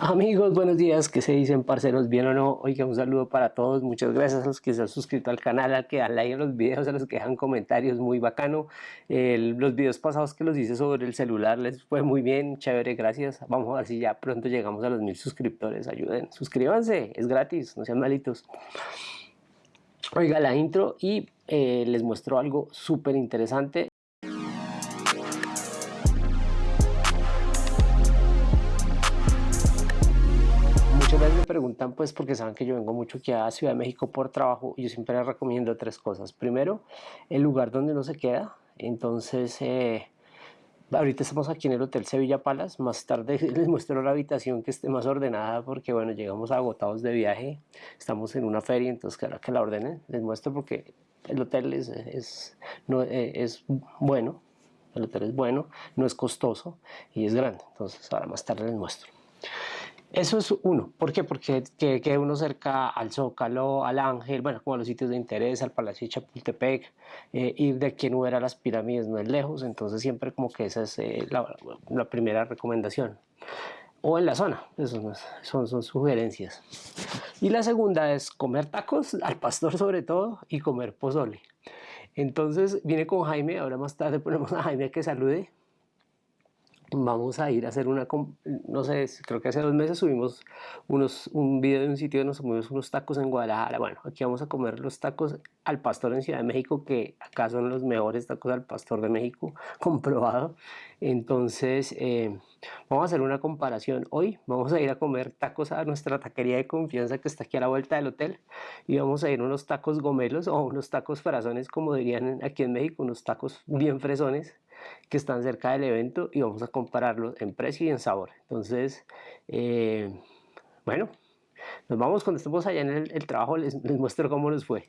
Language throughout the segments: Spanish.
Amigos, buenos días, ¿qué se dicen parceros? ¿Bien o no? Oiga, un saludo para todos, muchas gracias a los que se han suscrito al canal, a los que dan like a los videos, a los que dejan comentarios, muy bacano. los videos pasados que los hice sobre el celular les fue muy bien, chévere, gracias. Vamos a ver si ya pronto llegamos a los mil suscriptores, ayuden, suscríbanse, es gratis, no sean malitos. Oiga la intro y eh, les muestro algo súper interesante. Preguntan pues porque saben que yo vengo mucho aquí a Ciudad de México por trabajo y yo siempre les recomiendo tres cosas. Primero, el lugar donde uno se queda. Entonces, eh, ahorita estamos aquí en el Hotel Sevilla Palace. Más tarde les muestro la habitación que esté más ordenada porque bueno, llegamos agotados de viaje. Estamos en una feria, entonces que, que la ordenen. Les muestro porque el hotel es, es, eh, es bueno. El hotel es bueno, no es costoso y es grande. Entonces ahora más tarde les muestro. Eso es uno. ¿Por qué? Porque quede uno cerca al Zócalo, al Ángel, bueno, como a los sitios de interés, al Palacio de Chapultepec, eh, ir de aquí en Uber a las pirámides no es lejos, entonces siempre como que esa es eh, la, primera recomendación. O en la zona, eso son, son sugerencias. Y la segunda es comer tacos, al pastor sobre todo, y comer pozole. Entonces viene con Jaime, ahora más tarde ponemos a Jaime que salude vamos a ir a hacer una, no sé, creo que hace dos meses subimos unos, un video de un sitio donde nos subimos unos tacos en Guadalajara, bueno, aquí vamos a comer los tacos al pastor en Ciudad de México, que acá son los mejores tacos al pastor de México, comprobado, entonces eh, vamos a hacer una comparación, hoy vamos a ir a comer tacos a nuestra taquería de confianza que está aquí a la vuelta del hotel, y vamos a ir unos tacos gomelos o unos tacos frasones, como dirían aquí en México, unos tacos bien fresones, que están cerca del evento y vamos a compararlos en precio y en sabor. Entonces, eh, bueno, nos vamos cuando estemos allá en el, trabajo, les, les muestro cómo nos fue.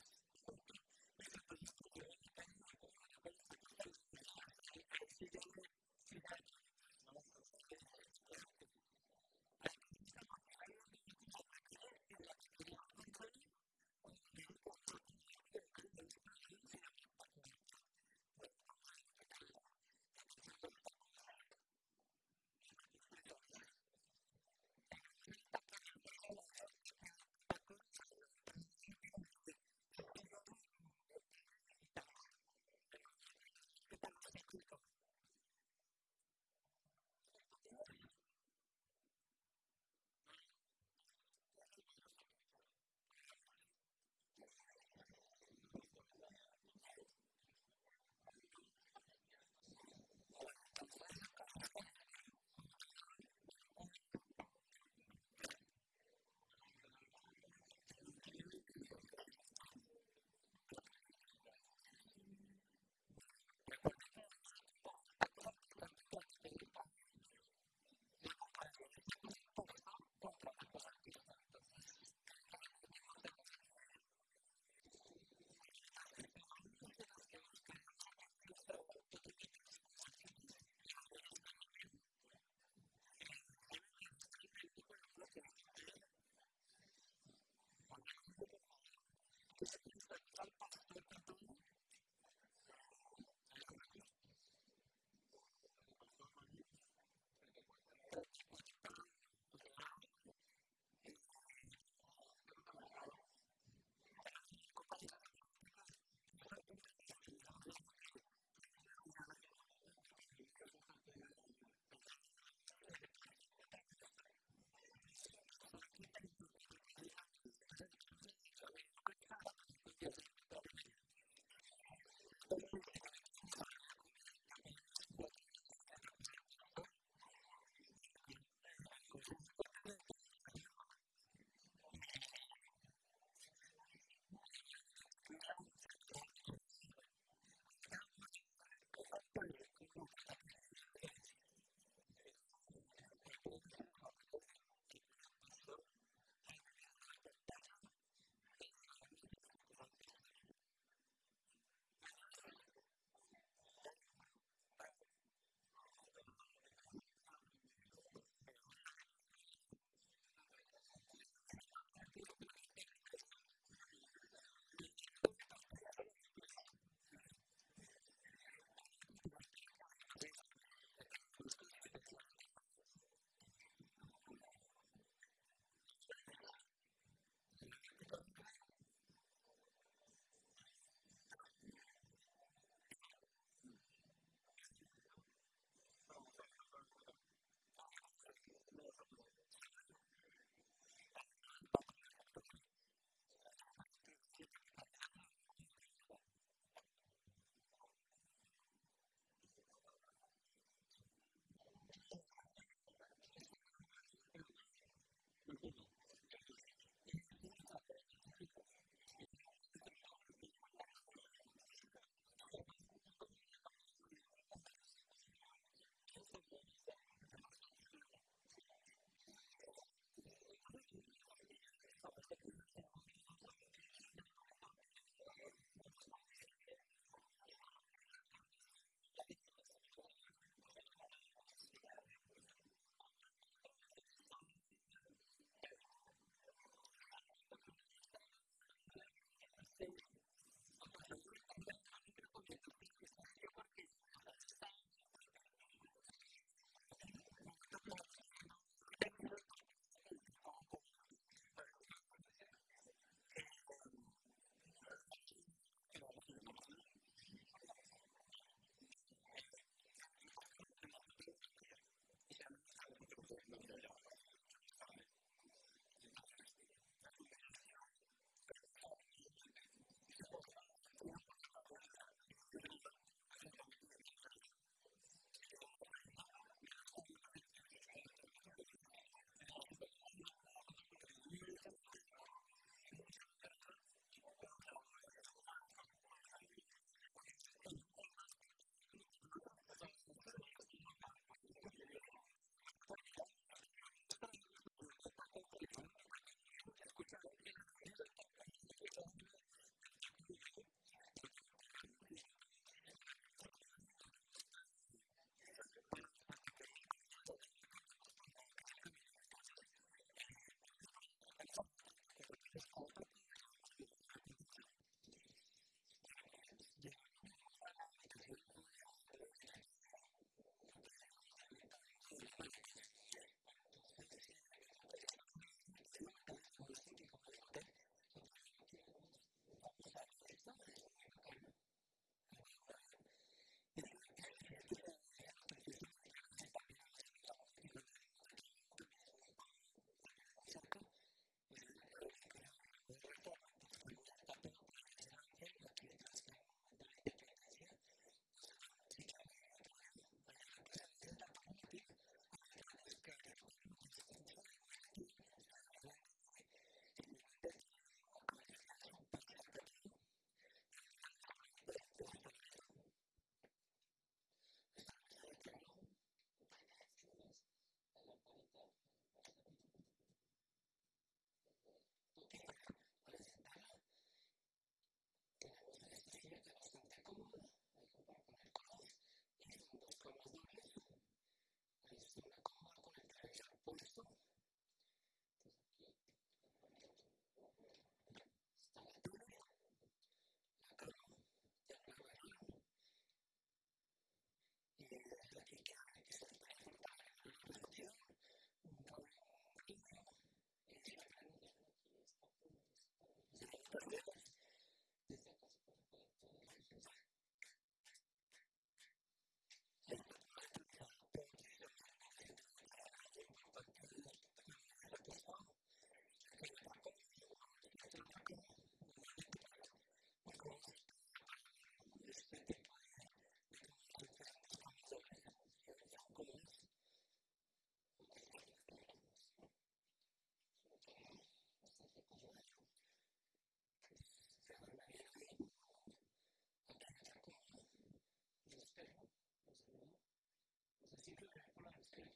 people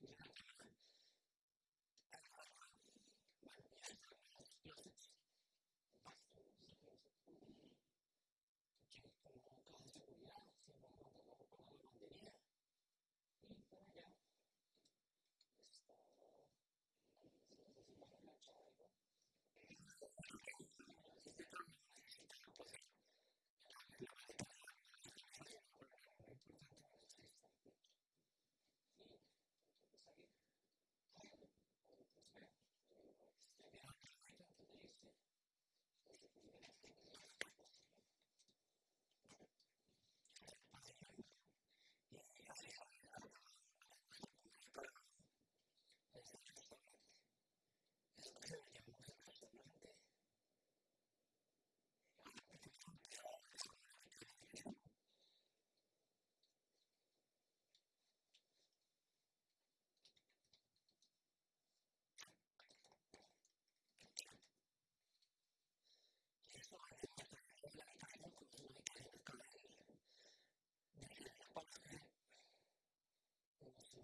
Yeah.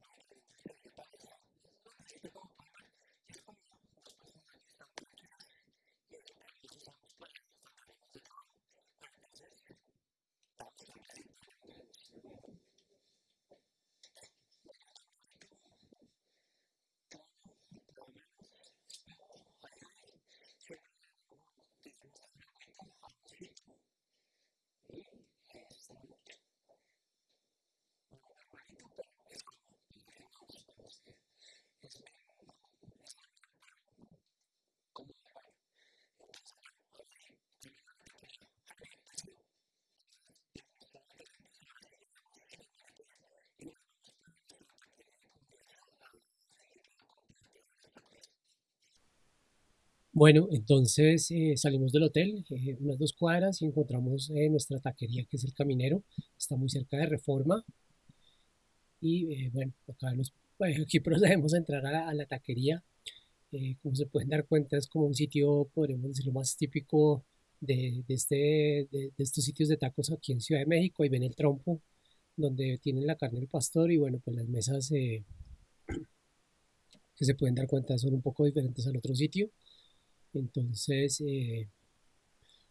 1910. Bueno, entonces eh, salimos del hotel, eh, unas dos cuadras, y encontramos eh, nuestra taquería, que es el Caminero. Está muy cerca de Reforma. Y bueno, aquí procedemos a entrar a la, taquería. como se pueden dar cuenta, es como un sitio, podríamos decirlo, más típico de, este, de, estos sitios de tacos aquí en Ciudad de México. Ahí ven el trompo, donde tienen la carne del pastor y bueno, pues las mesas que se pueden dar cuenta son un poco diferentes al otro sitio. Entonces, eh,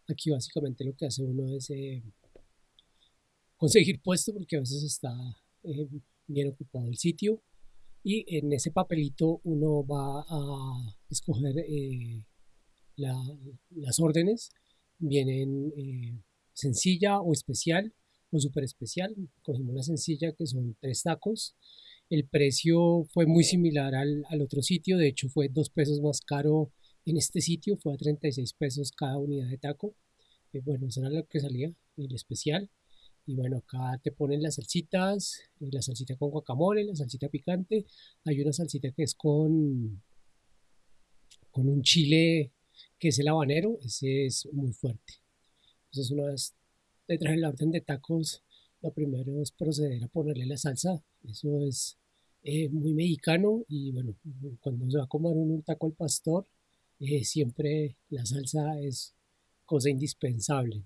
aquí básicamente lo que hace uno es eh, conseguir puesto porque a veces está eh, bien ocupado el sitio y en ese papelito uno va a escoger las órdenes. Vienen sencilla o especial o super especial. Cogimos la sencilla que son tres tacos. El precio fue muy similar al, al otro sitio, de hecho fue dos pesos más caro en este sitio fue a 36 pesos cada unidad de taco. Eh, bueno, eso era lo que salía, el especial. Y bueno, acá te ponen las salsitas, eh, la salsita con guacamole, la salsita picante. Hay una salsita que es con, con un chile que es el habanero, ese es muy fuerte. Entonces una vez detrás de la orden de tacos, lo primero es proceder a ponerle la salsa. Eso es eh, muy mexicano y bueno, cuando se va a comer un taco al pastor, eh, siempre la salsa es cosa indispensable.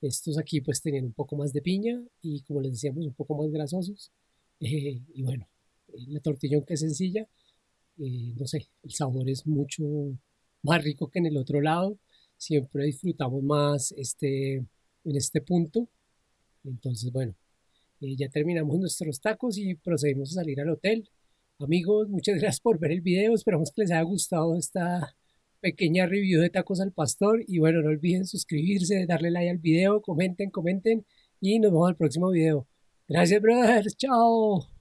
Estos aquí pues tenían un poco más de piña y como les decíamos un poco más grasosos. Eh, y bueno, eh, la tortilla aunque es sencilla, no sé, el sabor es mucho más rico que en el otro lado. Siempre disfrutamos más este, en este punto. Entonces bueno, ya terminamos nuestros tacos y procedimos a salir al hotel. Amigos, muchas gracias por ver el video. Esperamos que les haya gustado esta pequeña review de tacos al pastor y bueno, no olviden suscribirse, darle like al video, comenten, comenten y nos vemos al próximo video. Gracias, brothers. Chao.